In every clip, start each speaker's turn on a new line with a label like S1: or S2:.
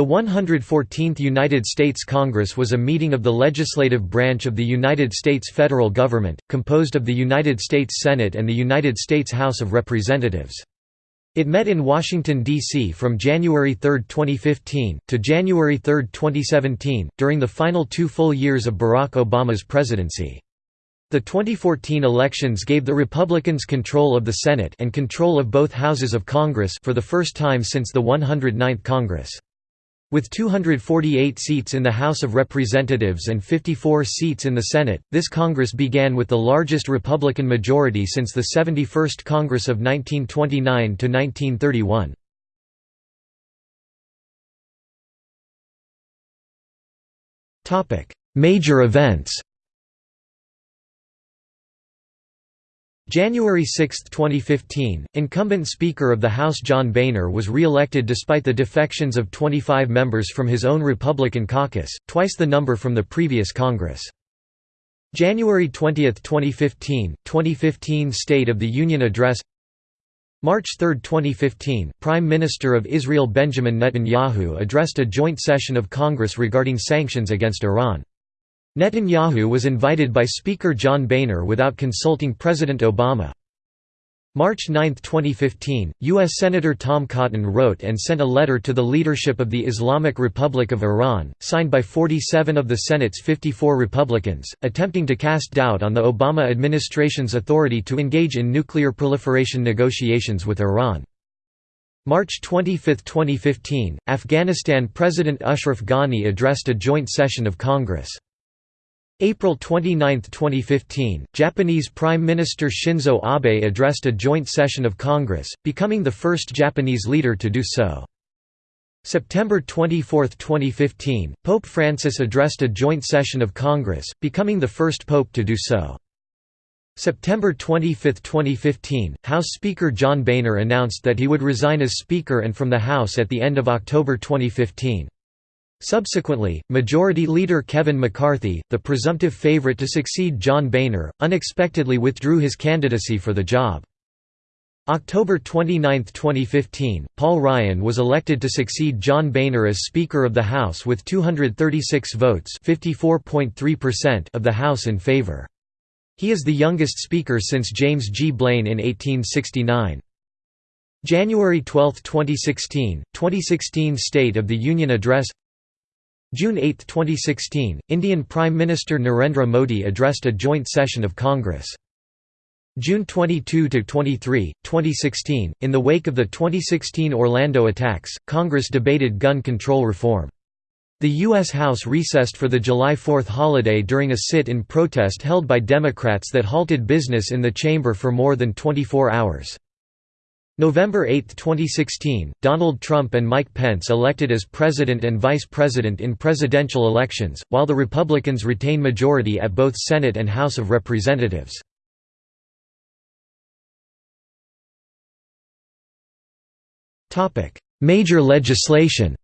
S1: The 114th United States Congress was a meeting of the legislative branch of the United States federal government, composed of the United States Senate and the United States House of Representatives. It met in Washington, D.C. from January 3, 2015, to January 3, 2017, during the final two full years of Barack Obama's presidency. The 2014 elections gave the Republicans control of the Senate and control of both houses of Congress for the first time since the 109th Congress. With 248 seats in the House of Representatives and 54 seats in the Senate, this Congress began with the largest Republican majority since the 71st Congress of 1929 to 1931. Major events January 6, 2015, incumbent Speaker of the House John Boehner was re-elected despite the defections of 25 members from his own Republican caucus, twice the number from the previous Congress. January 20, 2015, 2015 State of the Union Address March 3, 2015, Prime Minister of Israel Benjamin Netanyahu addressed a joint session of Congress regarding sanctions against Iran. Netanyahu was invited by Speaker John Boehner without consulting President Obama. March 9, 2015, U.S. Senator Tom Cotton wrote and sent a letter to the leadership of the Islamic Republic of Iran, signed by 47 of the Senate's 54 Republicans, attempting to cast doubt on the Obama administration's authority to engage in nuclear proliferation negotiations with Iran. March 25, 2015, Afghanistan President Ashraf Ghani addressed a joint session of Congress. April 29, 2015, Japanese Prime Minister Shinzo Abe addressed a joint session of Congress, becoming the first Japanese leader to do so. September 24, 2015, Pope Francis addressed a joint session of Congress, becoming the first pope to do so. September 25, 2015, House Speaker John Boehner announced that he would resign as Speaker and from the House at the end of October 2015. Subsequently, Majority Leader Kevin McCarthy, the presumptive favorite to succeed John Boehner, unexpectedly withdrew his candidacy for the job. October 29, 2015, Paul Ryan was elected to succeed John Boehner as Speaker of the House with 236 votes of the House in favor. He is the youngest Speaker since James G. Blaine in 1869. January 12, 2016, 2016 State of the Union Address June 8, 2016, Indian Prime Minister Narendra Modi addressed a joint session of Congress. June 22–23, 2016, in the wake of the 2016 Orlando attacks, Congress debated gun control reform. The U.S. House recessed for the July 4th holiday during a sit-in protest held by Democrats that halted business in the chamber for more than 24 hours. November 8, 2016, Donald Trump and Mike Pence elected as president and vice president in presidential elections, while the Republicans retain majority at both Senate and House of Representatives. Major legislation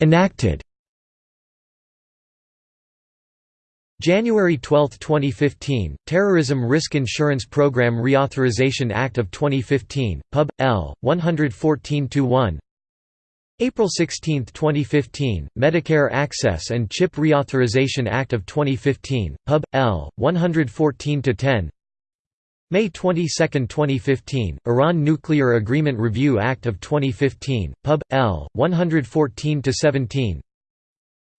S1: Enacted January 12, 2015, Terrorism Risk Insurance Program Reauthorization Act of 2015, Pub. L. 114-1 April 16, 2015, Medicare Access and Chip Reauthorization Act of 2015, Pub. L. 114-10 May 22, 2015, Iran Nuclear Agreement Review Act of 2015, Pub. L. 114-17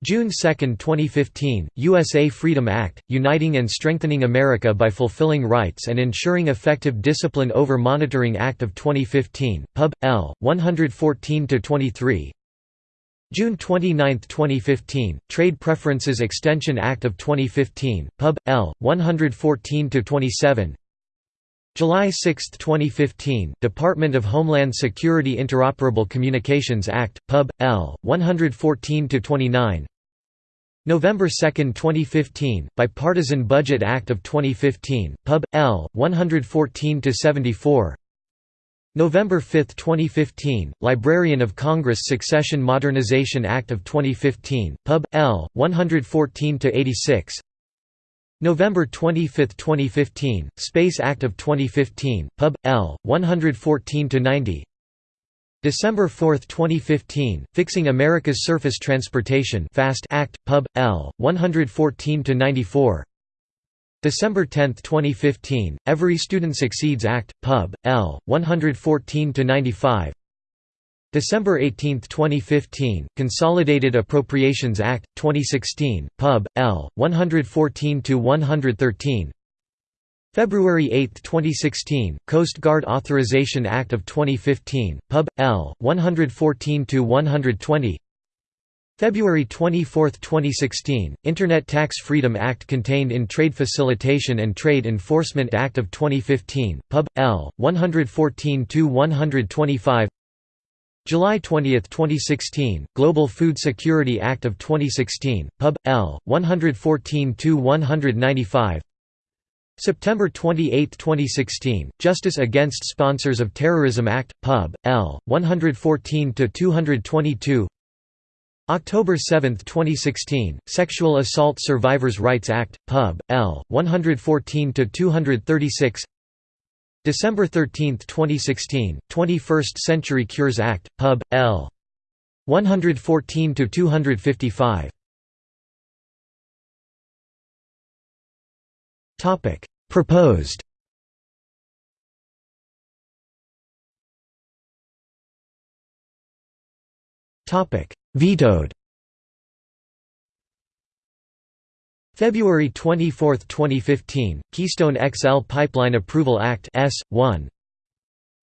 S1: June 2, 2015, USA Freedom Act, Uniting and Strengthening America by Fulfilling Rights and Ensuring Effective Discipline Over Monitoring Act of 2015, Pub. L. 114-23 June 29, 2015, Trade Preferences Extension Act of 2015, Pub. L. 114-27 July 6, 2015, Department of Homeland Security Interoperable Communications Act, Pub. L. 114-29 November 2, 2015, Bipartisan Budget Act of 2015, Pub. L. 114-74 November 5, 2015, Librarian of Congress Succession Modernization Act of 2015, Pub. L. 114-86 November 25, 2015, Space Act of 2015, Pub. L. 114–90 December 4, 2015, Fixing America's Surface Transportation Fast Act, Pub. L. 114–94 December 10, 2015, Every Student Succeeds Act, Pub. L. 114–95 December 18, 2015, Consolidated Appropriations Act, 2016, Pub. L. 114–113 February 8, 2016, Coast Guard Authorization Act of 2015, Pub. L. 114–120 February 24, 2016, Internet Tax Freedom Act contained in Trade Facilitation and Trade Enforcement Act of 2015, Pub. L. 114–125 July 20, 2016, Global Food Security Act of 2016, Pub. L. 114–195 September 28, 2016, Justice Against Sponsors of Terrorism Act, Pub. L. 114–222 October 7, 2016, Sexual Assault Survivors' Rights Act, Pub. L. 114–236 December 13, 2016, 21st Century Cures Act, Pub. L. 114–255 Proposed. Topic: Vetoed. February 24, 2015, Keystone XL Pipeline Approval Act S1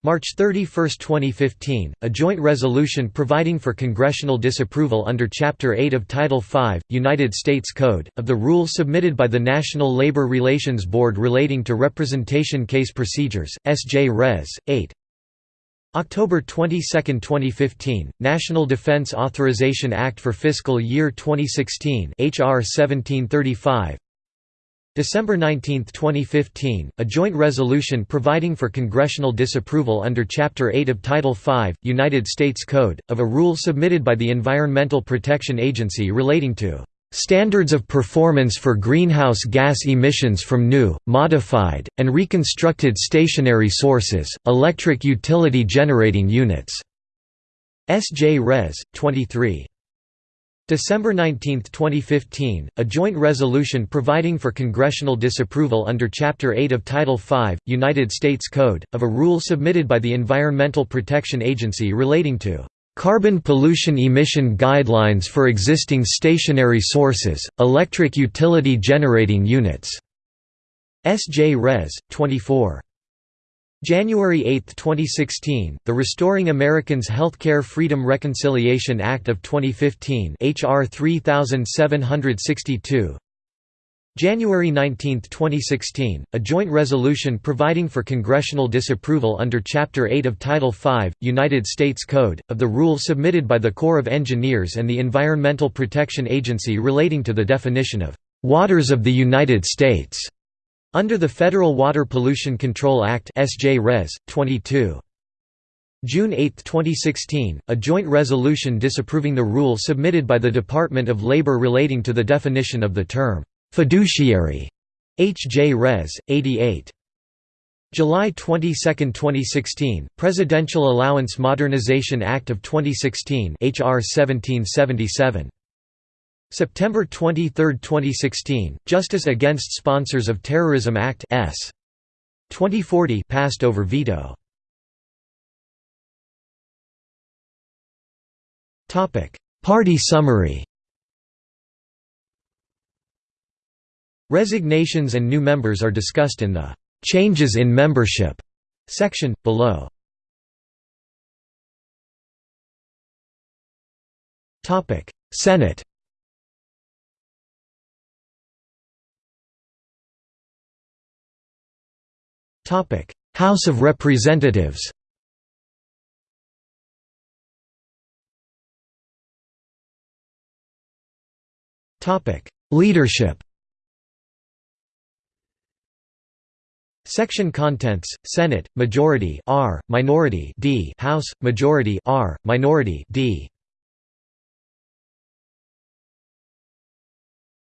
S1: March 31, 2015, a joint resolution providing for congressional disapproval under Chapter 8 of Title V, United States Code, of the rule submitted by the National Labor Relations Board relating to representation case procedures, S.J. Res. 8. October 22, 2015, National Defense Authorization Act for Fiscal Year 2016 HR 1735 December 19, 2015, a joint resolution providing for congressional disapproval under Chapter 8 of Title V, United States Code, of a rule submitted by the Environmental Protection Agency relating to Standards of performance for greenhouse gas emissions from new, modified, and reconstructed stationary sources, electric utility generating units. S.J. Res. 23. December 19, 2015, a joint resolution providing for congressional disapproval under Chapter 8 of Title V, United States Code, of a rule submitted by the Environmental Protection Agency relating to Carbon pollution emission guidelines for existing stationary sources, electric utility generating units. S.J. Res. 24. January 8, 2016, the Restoring Americans Healthcare Freedom Reconciliation Act of 2015 HR 3762 January 19, 2016, a joint resolution providing for congressional disapproval under Chapter 8 of Title V, United States Code, of the rule submitted by the Corps of Engineers and the Environmental Protection Agency relating to the definition of "...waters of the United States", under the Federal Water Pollution Control Act SJ Res. 22. June 8, 2016, a joint resolution disapproving the rule submitted by the Department of Labor relating to the definition of the term Fiduciary. H. J. Res. 88. July 22, 2016, Presidential Allowance Modernization Act of 2016 HR 1777. September 23, 2016, Justice Against Sponsors of Terrorism Act S. 2040 passed over veto. Party summary Resignations and new members are discussed in the "'Changes in Membership' section, below. Senate House of Representatives Topic: Leadership Section contents: Senate majority R, minority D, House majority R, minority D.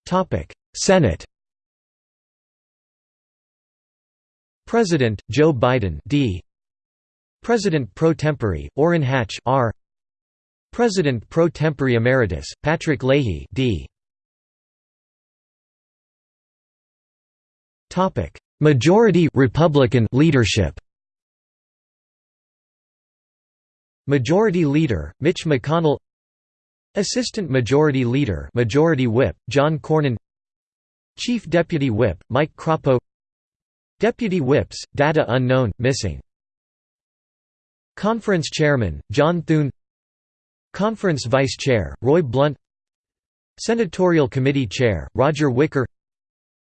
S1: Topic: Senate President Joe Biden D. President pro tempore Orrin Hatch R. President pro tempore emeritus Patrick Leahy D. Topic. Majority Republican leadership Majority Leader Mitch McConnell Assistant Majority Leader Majority Whip John Cornyn Chief Deputy Whip Mike Crapo Deputy Whips data unknown missing. Conference Chairman John Thune. Conference Vice Chair Roy Blunt. Senatorial Committee Chair Roger Wicker.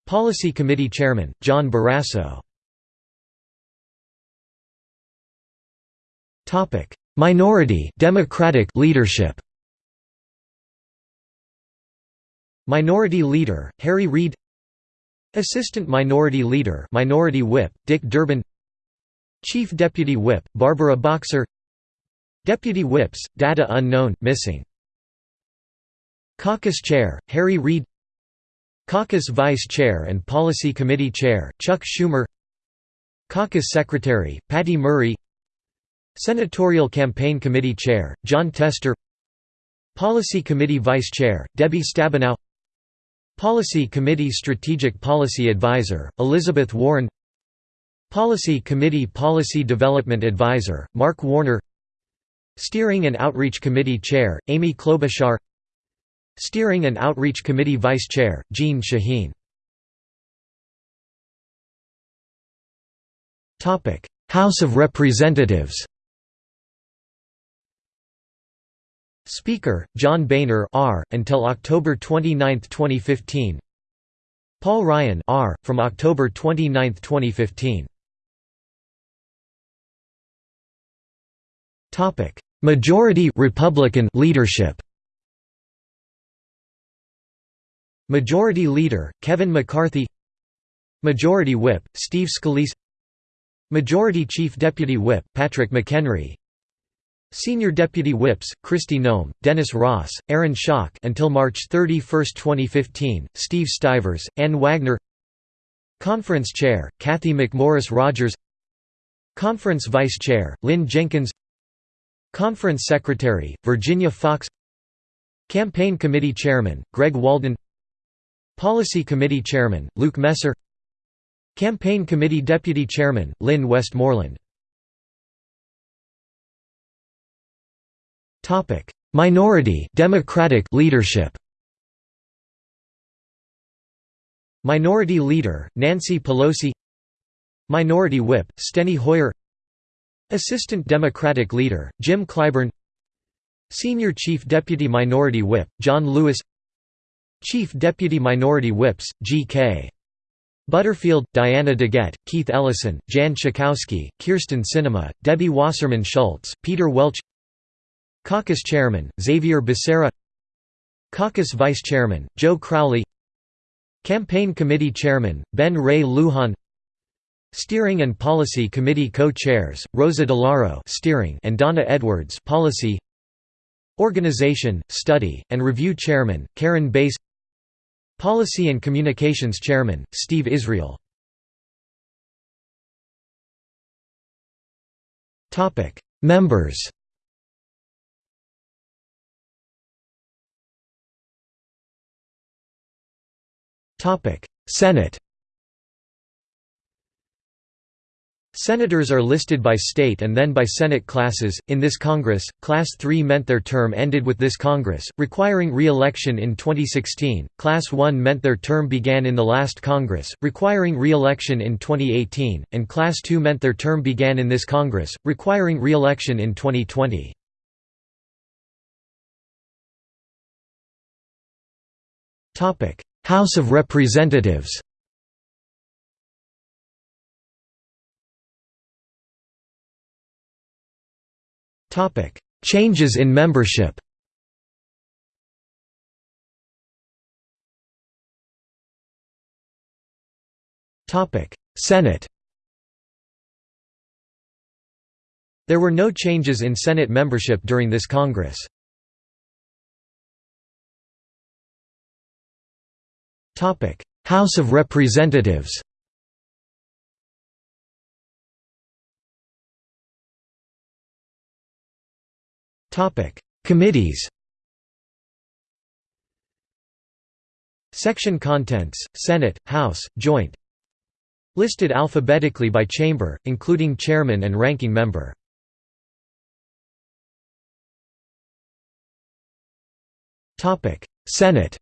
S1: Policy Committee Chairman, John Barrasso. Minority Democratic leadership. Minority Leader, Harry Reid Assistant Minority Leader Minority Whip, Dick Durbin. Chief Deputy Whip, Barbara Boxer. Deputy Whips, data unknown, missing. Caucus Chair, Harry Reid. Caucus Vice Chair and Policy Committee Chair, Chuck Schumer. Caucus Secretary, Patty Murray. Senatorial Campaign Committee Chair, Jon Tester. Policy Committee Vice Chair, Debbie Stabenow Policy Committee Strategic Policy Advisor, Elizabeth Warren Policy Committee Policy Development Advisor, Mark Warner Steering and Outreach Committee Chair, Amy Klobuchar Steering and Outreach Committee Vice Chair, Jeanne Shaheen. House of Representatives Speaker, John Boehner R. until October 29, 2015 Paul Ryan R. from October 29, 2015 Majority Republican leadership Majority Leader, Kevin McCarthy Majority Whip, Steve Scalise Majority Chief Deputy Whip, Patrick McHenry Senior Deputy Whips, Kristi Noem, Dennis Ross, Aaron Schock until March 31, 2015, Steve Stivers, Ann Wagner Conference Chair, Cathy McMorris Rodgers Conference Vice Chair, Lynn Jenkins Conference Secretary, Virginia Foxx Campaign Committee Chairman, Greg Walden Policy Committee Chairman, Luke Messer Campaign Committee Deputy Chairman, Lynn Westmoreland Minority Democratic leadership Minority Leader, Nancy Pelosi Minority Whip, Steny Hoyer Assistant Democratic Leader, Jim Clyburn Senior Chief Deputy Minority Whip, John Lewis Chief Deputy Minority Whips, G.K. Butterfield, Diana DeGette, Keith Ellison, Jan Schakowsky, Kyrsten Sinema, Debbie Wasserman Schultz, Peter Welch Caucus Chairman, Xavier Becerra. Caucus Vice Chairman, Joe Crowley. Campaign Committee Chairman, Ben Ray Lujan. Steering and Policy Committee Co-Chairs, Rosa DeLauro Steering and Donna Edwards Policy. Organization, Study, and Review Chairman, Karen Bass. Policy and Communications Chairman, Steve Israel. Members Senate Senators are listed by state and then by Senate classes. In this Congress, Class 3 meant their term ended with this Congress, requiring re election in 2016, Class 1 meant their term began in the last Congress, requiring re election in 2018, and Class 2 meant their term began in this Congress, requiring re election in 2020. House of Representatives. Topic: Changes in membership. Topic: Senate. There were no changes in Senate membership during this Congress. House of Representatives Committees Section contents, Senate, House, Joint Listed alphabetically by chamber, including chairman and ranking member. Senate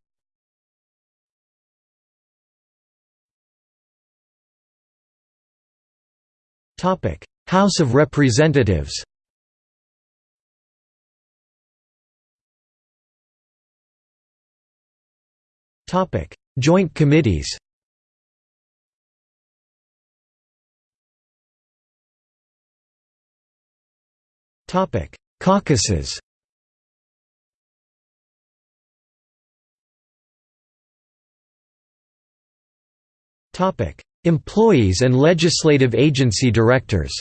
S1: House of Representatives Topic: Joint committees Topic: Caucuses Employees and legislative agency directors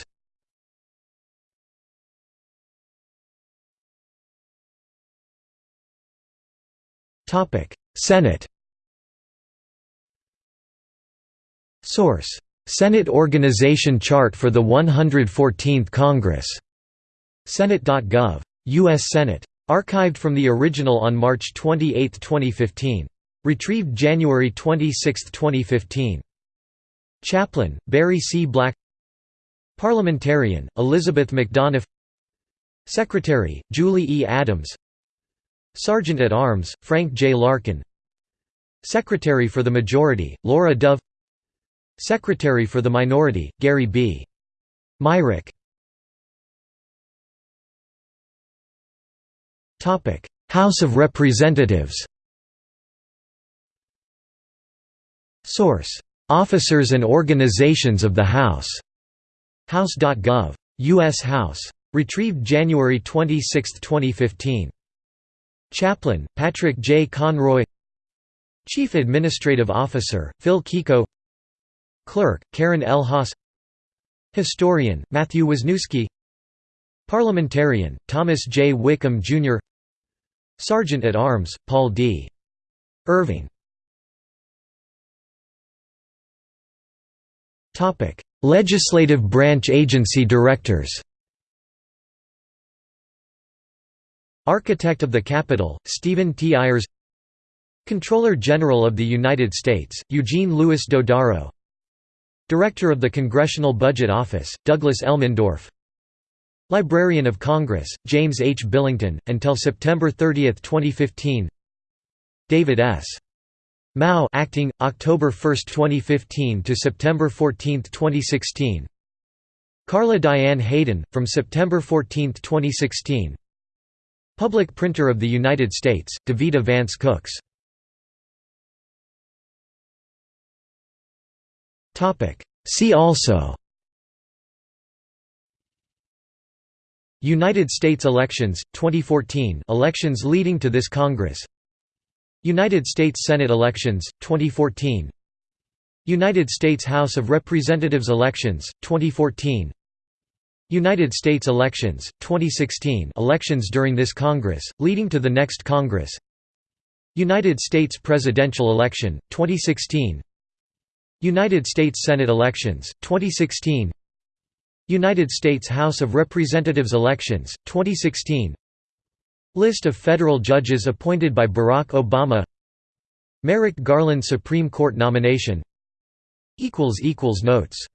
S1: Senate Source: Senate Organization Chart for the 114th Congress. Senate.gov. U.S. Senate. Archived from the original on March 28, 2015. Retrieved January 26, 2015. Chaplain, Barry C. Black Parliamentarian, Elizabeth McDonough Secretary, Julie E. Adams Sergeant at Arms, Frank J. Larkin Secretary for the Majority, Laura Dove Secretary for the Minority, Gary B. Myrick House of Representatives Source: Officers and Organizations of the House. House.gov. U.S. House. Retrieved January 26, 2015. Chaplain, Patrick J. Conroy Chief Administrative Officer, Phil Kiko Clerk, Karen L. Haas Historian, Matthew Wasniewski Parliamentarian, Thomas J. Wickham, Jr. Sergeant at Arms, Paul D. Irving Legislative branch agency directors Architect of the Capitol, Stephen T. Ayers Comptroller General of the United States, Eugene Louis Dodaro Director of the Congressional Budget Office, Douglas Elmendorf Librarian of Congress, James H. Billington, until September 30, 2015 David S. Mao acting, October 1, 2015 to September 14, 2016 Carla Diane Hayden, from September 14, 2016 Public Printer of the United States, Davita Vance Cooks. Topic. See also United States elections, 2014 elections leading to this Congress United States Senate elections, 2014 United States House of Representatives elections, 2014 United States elections, 2016 elections during this Congress, leading to the next Congress. United States presidential election, 2016 United States Senate elections, 2016 United States House of Representatives elections, 2016 List of federal judges appointed by Barack Obama. Merrick Garland Supreme Court nomination. Notes